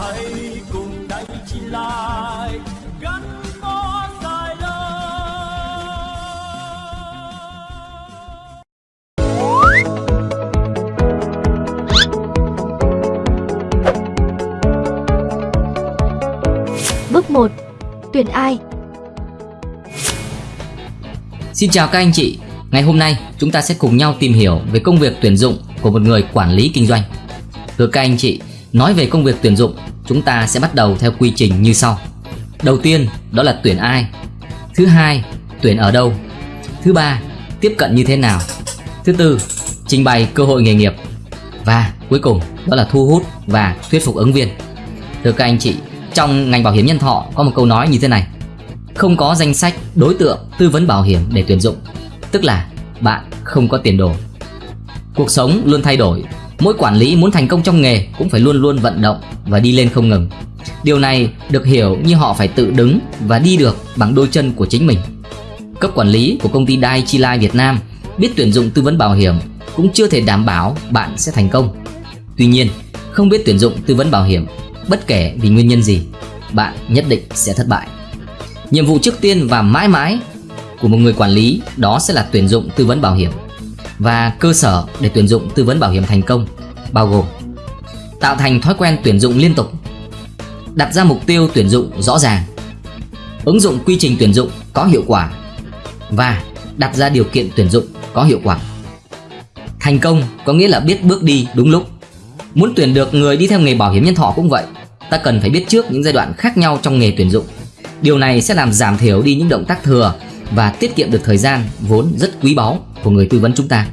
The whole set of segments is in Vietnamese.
hãy cùng đây chi lai gắn bó dài lâu Bước 1. Tuyển ai? Xin chào các anh chị, ngày hôm nay chúng ta sẽ cùng nhau tìm hiểu về công việc tuyển dụng của một người quản lý kinh doanh. Thưa các anh chị, nói về công việc tuyển dụng, chúng ta sẽ bắt đầu theo quy trình như sau. Đầu tiên, đó là tuyển ai. Thứ hai, tuyển ở đâu. Thứ ba, tiếp cận như thế nào. Thứ tư, trình bày cơ hội nghề nghiệp. Và cuối cùng, đó là thu hút và thuyết phục ứng viên. Thưa các anh chị, trong ngành bảo hiểm nhân thọ có một câu nói như thế này không có danh sách đối tượng tư vấn bảo hiểm để tuyển dụng tức là bạn không có tiền đồ cuộc sống luôn thay đổi mỗi quản lý muốn thành công trong nghề cũng phải luôn luôn vận động và đi lên không ngừng. Điều này được hiểu như họ phải tự đứng và đi được bằng đôi chân của chính mình. Cấp quản lý của công ty Dai Chi Lai Việt Nam biết tuyển dụng tư vấn bảo hiểm cũng chưa thể đảm bảo bạn sẽ thành công. Tuy nhiên, không biết tuyển dụng tư vấn bảo hiểm, bất kể vì nguyên nhân gì, bạn nhất định sẽ thất bại. Nhiệm vụ trước tiên và mãi mãi của một người quản lý đó sẽ là tuyển dụng tư vấn bảo hiểm và cơ sở để tuyển dụng tư vấn bảo hiểm thành công, bao gồm tạo thành thói quen tuyển dụng liên tục, đặt ra mục tiêu tuyển dụng rõ ràng, ứng dụng quy trình tuyển dụng có hiệu quả và đặt ra điều kiện tuyển dụng có hiệu quả. Thành công có nghĩa là biết bước đi đúng lúc. Muốn tuyển được người đi theo nghề bảo hiểm nhân thọ cũng vậy, ta cần phải biết trước những giai đoạn khác nhau trong nghề tuyển dụng. Điều này sẽ làm giảm thiểu đi những động tác thừa và tiết kiệm được thời gian vốn rất quý báu của người tư vấn chúng ta.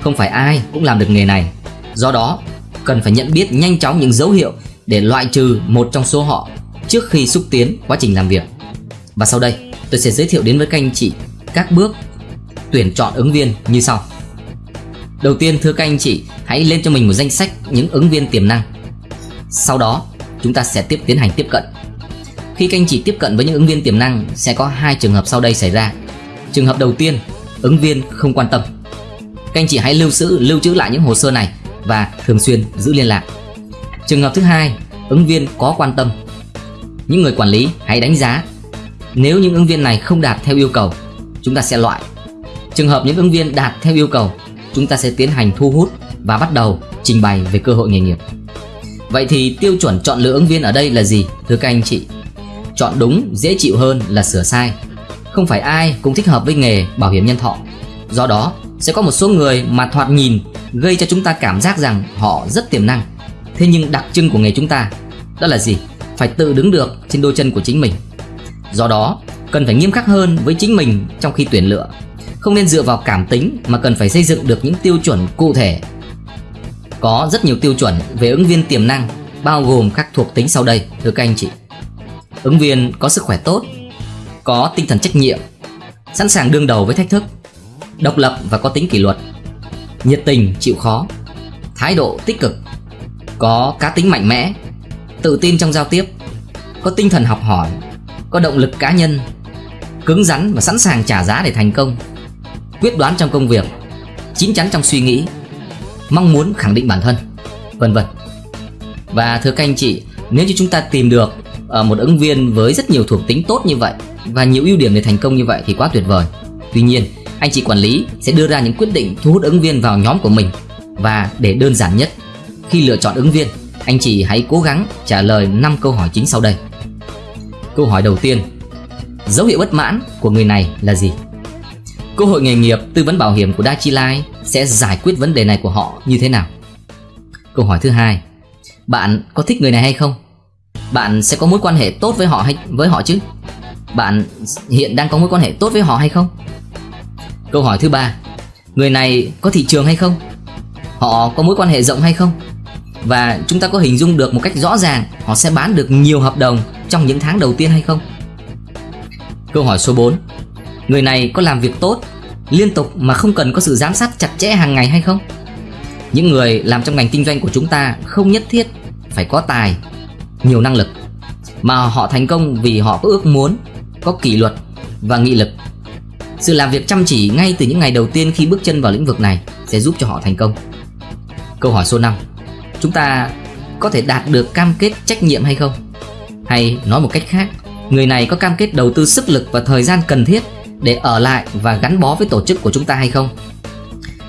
Không phải ai cũng làm được nghề này, do đó cần phải nhận biết nhanh chóng những dấu hiệu để loại trừ một trong số họ trước khi xúc tiến quá trình làm việc. Và sau đây, tôi sẽ giới thiệu đến với các anh chị các bước tuyển chọn ứng viên như sau. Đầu tiên thưa các anh chị, hãy lên cho mình một danh sách những ứng viên tiềm năng. Sau đó, chúng ta sẽ tiếp tiến hành tiếp cận khi các anh chị tiếp cận với những ứng viên tiềm năng sẽ có hai trường hợp sau đây xảy ra. Trường hợp đầu tiên, ứng viên không quan tâm. Các anh chị hãy lưu trữ lưu trữ lại những hồ sơ này và thường xuyên giữ liên lạc. Trường hợp thứ hai, ứng viên có quan tâm. Những người quản lý hãy đánh giá. Nếu những ứng viên này không đạt theo yêu cầu, chúng ta sẽ loại. Trường hợp những ứng viên đạt theo yêu cầu, chúng ta sẽ tiến hành thu hút và bắt đầu trình bày về cơ hội nghề nghiệp. Vậy thì tiêu chuẩn chọn lựa ứng viên ở đây là gì thưa các anh chị? Chọn đúng, dễ chịu hơn là sửa sai. Không phải ai cũng thích hợp với nghề bảo hiểm nhân thọ. Do đó, sẽ có một số người mà thoạt nhìn gây cho chúng ta cảm giác rằng họ rất tiềm năng. Thế nhưng đặc trưng của nghề chúng ta, đó là gì? Phải tự đứng được trên đôi chân của chính mình. Do đó, cần phải nghiêm khắc hơn với chính mình trong khi tuyển lựa. Không nên dựa vào cảm tính mà cần phải xây dựng được những tiêu chuẩn cụ thể. Có rất nhiều tiêu chuẩn về ứng viên tiềm năng, bao gồm các thuộc tính sau đây, thưa các anh chị. Ứng viên có sức khỏe tốt, có tinh thần trách nhiệm, sẵn sàng đương đầu với thách thức, độc lập và có tính kỷ luật, nhiệt tình chịu khó, thái độ tích cực, có cá tính mạnh mẽ, tự tin trong giao tiếp, có tinh thần học hỏi, có động lực cá nhân, cứng rắn và sẵn sàng trả giá để thành công, quyết đoán trong công việc, chín chắn trong suy nghĩ, mong muốn khẳng định bản thân, vân vân. Và thưa các anh chị, nếu như chúng ta tìm được Ờ, một ứng viên với rất nhiều thuộc tính tốt như vậy và nhiều ưu điểm để thành công như vậy thì quá tuyệt vời. Tuy nhiên, anh chị quản lý sẽ đưa ra những quyết định thu hút ứng viên vào nhóm của mình và để đơn giản nhất, khi lựa chọn ứng viên, anh chị hãy cố gắng trả lời 5 câu hỏi chính sau đây. Câu hỏi đầu tiên, dấu hiệu bất mãn của người này là gì? Cơ hội nghề nghiệp tư vấn bảo hiểm của Dachi Life sẽ giải quyết vấn đề này của họ như thế nào? Câu hỏi thứ hai, bạn có thích người này hay không? Bạn sẽ có mối quan hệ tốt với họ hay, với họ chứ? Bạn hiện đang có mối quan hệ tốt với họ hay không? Câu hỏi thứ ba. Người này có thị trường hay không? Họ có mối quan hệ rộng hay không? Và chúng ta có hình dung được một cách rõ ràng họ sẽ bán được nhiều hợp đồng trong những tháng đầu tiên hay không? Câu hỏi số 4 người này có làm việc tốt, liên tục mà không cần có sự giám sát chặt chẽ hàng ngày hay không? Những người làm trong ngành kinh doanh của chúng ta không nhất thiết phải có tài nhiều năng lực mà họ thành công vì họ có ước muốn, có kỷ luật và nghị lực. Sự làm việc chăm chỉ ngay từ những ngày đầu tiên khi bước chân vào lĩnh vực này sẽ giúp cho họ thành công. Câu hỏi số 5. Chúng ta có thể đạt được cam kết trách nhiệm hay không? Hay nói một cách khác, người này có cam kết đầu tư sức lực và thời gian cần thiết để ở lại và gắn bó với tổ chức của chúng ta hay không?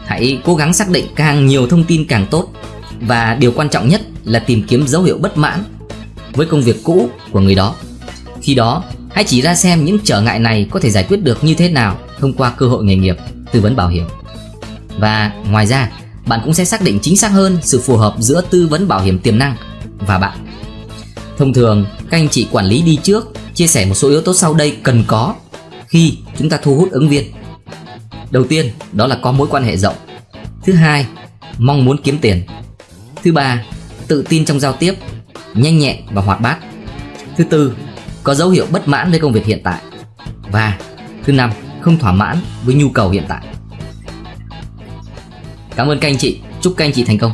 Hãy cố gắng xác định càng nhiều thông tin càng tốt và điều quan trọng nhất là tìm kiếm dấu hiệu bất mãn với công việc cũ của người đó. Khi đó, hãy chỉ ra xem những trở ngại này có thể giải quyết được như thế nào thông qua cơ hội nghề nghiệp, tư vấn bảo hiểm. Và ngoài ra, bạn cũng sẽ xác định chính xác hơn sự phù hợp giữa tư vấn bảo hiểm tiềm năng và bạn. Thông thường, các anh chị quản lý đi trước chia sẻ một số yếu tố sau đây cần có khi chúng ta thu hút ứng viên. Đầu tiên, đó là có mối quan hệ rộng. Thứ hai, mong muốn kiếm tiền. Thứ ba, tự tin trong giao tiếp, nhanh nhẹn và hoạt bát. Thứ tư, có dấu hiệu bất mãn với công việc hiện tại. Và thứ năm, không thỏa mãn với nhu cầu hiện tại. Cảm ơn các anh chị, chúc các anh chị thành công.